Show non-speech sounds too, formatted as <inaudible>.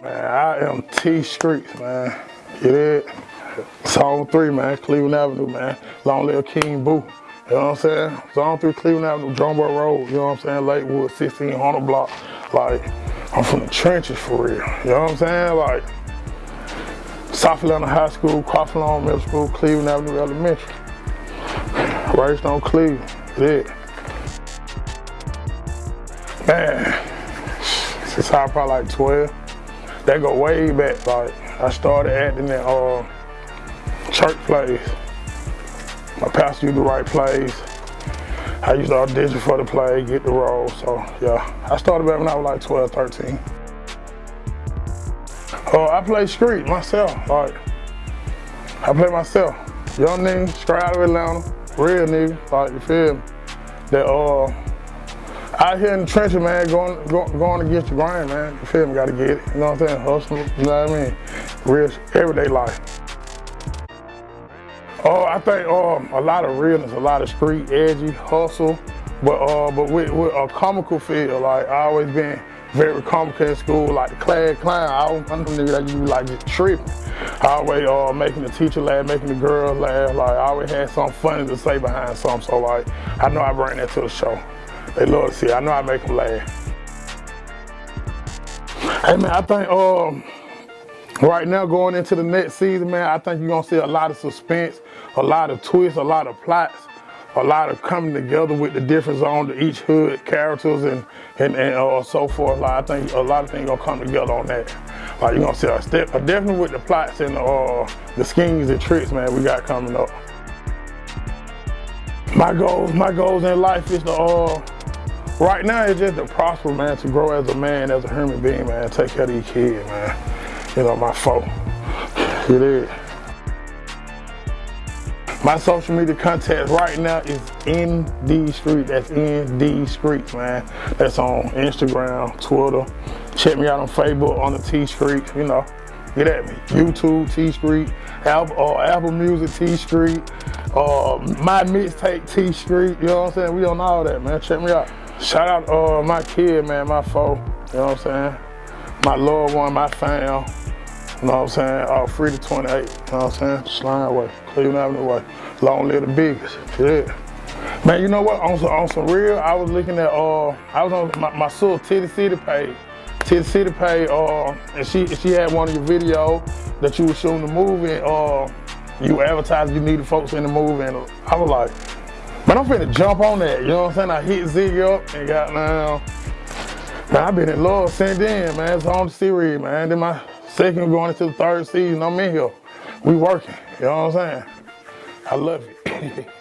Man, I am T Streets, man. Get it? Zone 3, man, Cleveland Avenue, man. Long Little King Boo. You know what I'm saying? Zone 3, Cleveland Avenue, Drumbar Road, you know what I'm saying? Lakewood, 1600 block. Like, I'm from the trenches for real. You know what I'm saying? Like, South Atlanta High School, Crawford Middle School, Cleveland Avenue Elementary. Raised on Cleveland, yeah. Man, since I probably like 12, that go way back. Like, I started acting at uh, church plays. My pastor used to write plays. I used to audition for the play, get the role. So yeah, I started back when I was like 12, 13. Oh, uh, I play street myself. Like, I play myself. Young nigga, straight out of Atlanta, real nigga. Like, you feel me? That uh, out here in the trenches, man, going, going, going against the grind, man. You feel me? Gotta get it. You know what I'm saying? Hustle. You know what I mean? Real everyday life. Oh, I think um, a lot of realness, a lot of street edgy hustle, but uh, but with, with a comical feel. Like I always been very comical in school, like the class clown. I don't, nigga that you like just tripping. I always uh, making the teacher laugh, making the girls laugh. Like I always had something funny to say behind something. So like I know I bring that to the show. They love to see. I know I make them laugh. Hey man, I think um Right now, going into the next season, man, I think you're gonna see a lot of suspense, a lot of twists, a lot of plots, a lot of coming together with the difference on the each hood characters and and, and uh, so forth. Like I think a lot of things gonna come together on that. Like you're gonna see a step, definitely with the plots and uh, the schemes and tricks, man, we got coming up. My goals, my goals in life is to uh, right now it's just to prosper, man, to grow as a man, as a human being, man, take care of these kids, man you know, my phone. It is. My social media contact right now is in D Street. That's in D Street, man. That's on Instagram, Twitter. Check me out on Facebook on the T Street. You know, get at me. YouTube T Street, Apple, uh, Apple Music T Street, uh, my mixtape T Street. You know what I'm saying? We on all that, man. Check me out. Shout out uh, my kid, man, my foe. You know what I'm saying? My loved one, my fam. You know what I'm saying? All free to 28. You know what I'm saying? Slime way, Cleveland Avenue way. Long live the biggest. Yeah. Man, you know what? On some, on some real, I was looking at, uh, I was on my, my sister Titty City page. Titty City page, uh, and she she had one of your videos that you were shooting the movie, uh, you advertised you needed folks in the movie, and I was like, man, I'm finna jump on that. You know what I'm saying? I hit Ziggy up and got now. Man, I've been in love since then, man. It's on the series, man. Then my Second, going into the third season, I'm in here. We working, you know what I'm saying? I love it. <laughs>